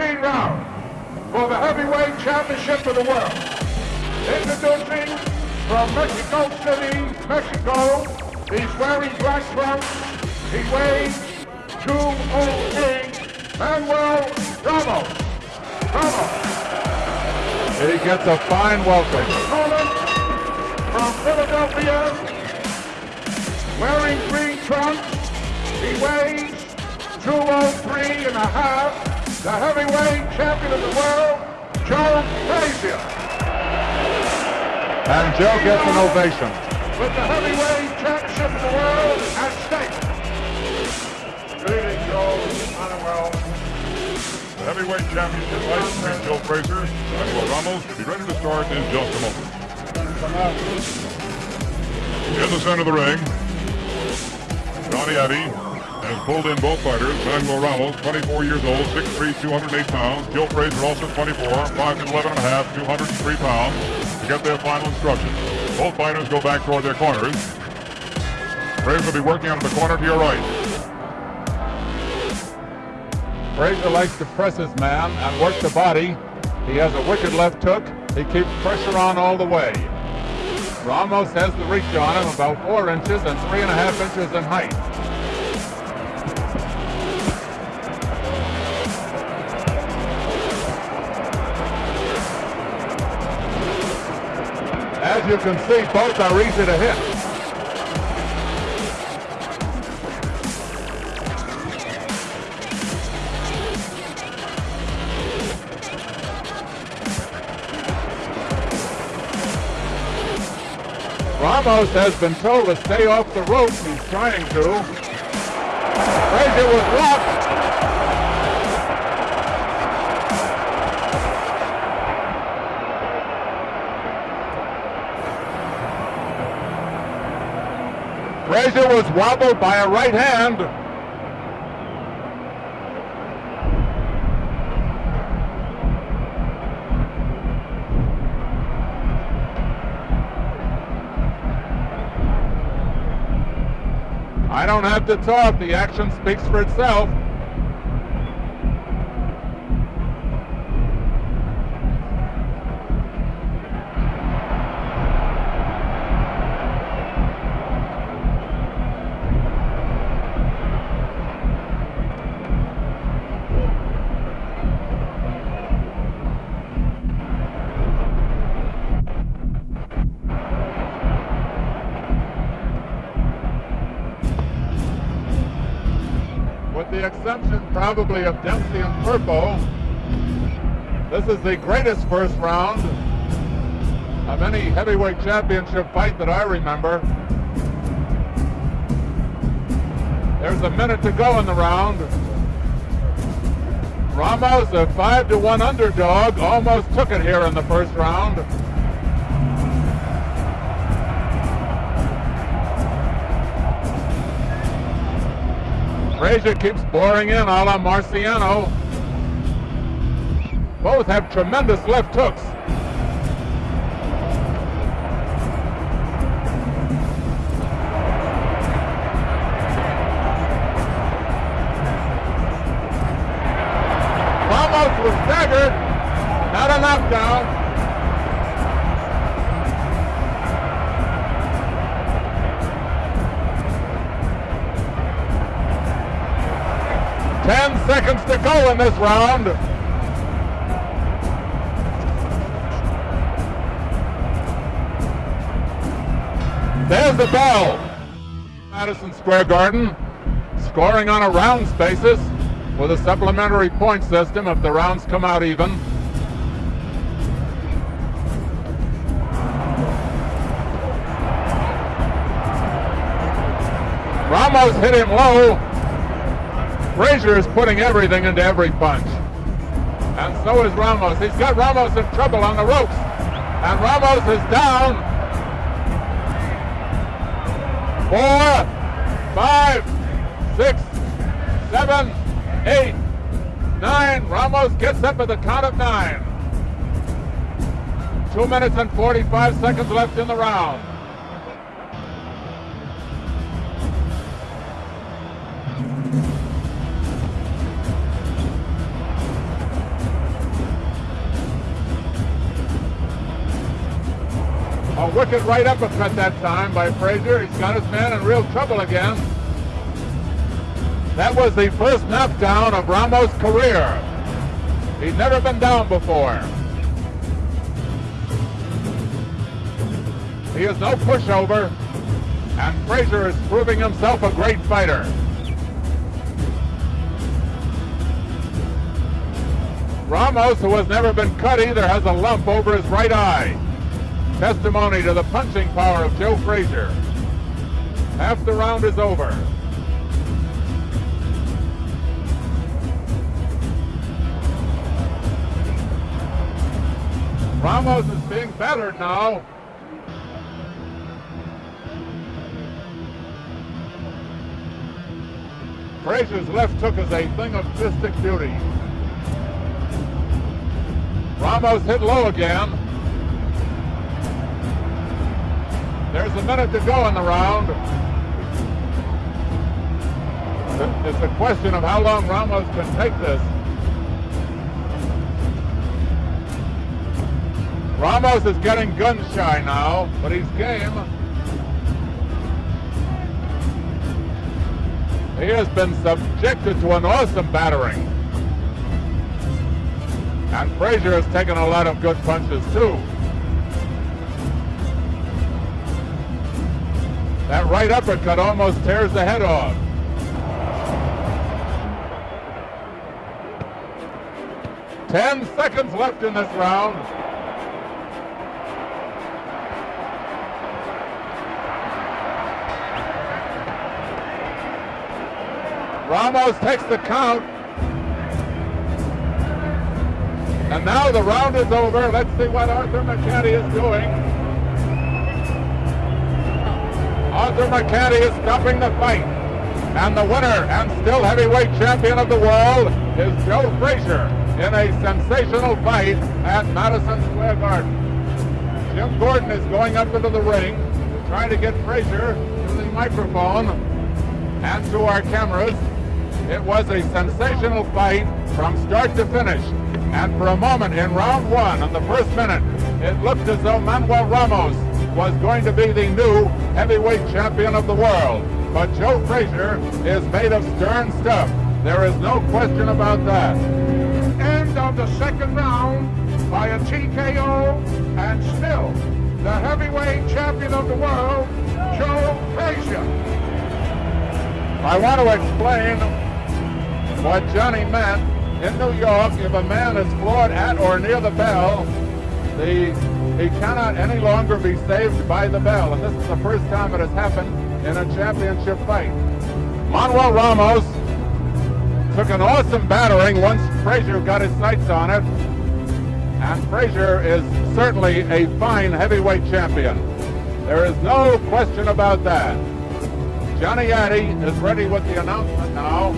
13 rounds for the heavyweight championship of the world. Introducing from Mexico City, Mexico, he's wearing black trunks. He weighs 208, Manuel Ramos. Ramos. He gets a fine welcome. From Philadelphia, wearing green trunks. He weighs 203 and a half. The heavyweight champion of the world, Joe Frazier. And Joe gets an ovation. With the heavyweight championship of the world at stake. Good evening, Joe. Manuel. The heavyweight championship fight between Joe Frazier and Manuel Ramos will be ready to start in just a moment. In the center of the ring, Johnny Addy has pulled in both fighters. Manuel Ramos, 24 years old, 6'3", 208 pounds. Joe Frazier, also 24, 5'11 and a half, 203 pounds, to get their final instructions. Both fighters go back toward their corners. Frazier will be working out of the corner to your right. Frazier likes to press his man and work the body. He has a wicked left hook. He keeps pressure on all the way. Ramos has the reach on him about four inches and three and a half inches in height. You can see, both are easy to hit. Ramos has been told to stay off the ropes. He's trying to. Frazier was blocked. Was wobbled by a right hand. I don't have to talk. The action speaks for itself. The exception probably of Dempsey and Firpo, this is the greatest first round of any heavyweight championship fight that I remember. There's a minute to go in the round. Ramos, a five to one underdog, almost took it here in the first round. Frazier keeps boring in a la Marciano. Both have tremendous left hooks. Ramos was staggered, not a knockdown. Ten seconds to go in this round. There's the bell. Madison Square Garden, scoring on a rounds basis with a supplementary point system if the rounds come out even. Ramos hit him low. Frazier is putting everything into every punch. And so is Ramos. He's got Ramos in trouble on the ropes. And Ramos is down. Four, five, six, seven, eight, nine. Ramos gets up at the count of nine. Two minutes and 45 seconds left in the round. A wicked right uppercut that time by Frazier. He's got his man in real trouble again. That was the first knockdown of Ramos' career. He'd never been down before. He is no pushover, and Frazier is proving himself a great fighter. Ramos, who has never been cut either, has a lump over his right eye. Testimony to the punching power of Joe Frazier. Half the round is over. Ramos is being battered now. Frazier's left hook is a thing of fistic beauty. Ramos hit low again. There's a minute to go in the round. It's a question of how long Ramos can take this. Ramos is getting gun shy now, but he's game. He has been subjected to an awesome battering. And Frazier has taken a lot of good punches too. That right uppercut almost tears the head off. Ten seconds left in this round. Ramos takes the count. And now the round is over. Let's see what Arthur Mercante is doing. Arthur Mercante is stopping the fight. And the winner and still heavyweight champion of the world is Joe Frazier in a sensational fight at Madison Square Garden. Jim Gordon is going up into the ring, trying to get Frazier to the microphone and to our cameras. It was a sensational fight from start to finish. And for a moment in round one, in the first minute, it looked as though Manuel Ramos was going to be the new heavyweight champion of the world. But Joe Frazier is made of stern stuff. There is no question about that. End of the second round by a TKO and still the heavyweight champion of the world, Joe Frazier. I want to explain what Johnny meant in New York, if a man is floored at or near the bell, the, he cannot any longer be saved by the bell. And this is the first time it has happened in a championship fight. Manuel Ramos took an awesome battering once Frazier got his sights on it. And Frazier is certainly a fine heavyweight champion. There is no question about that. Johnny Addy is ready with the announcement now.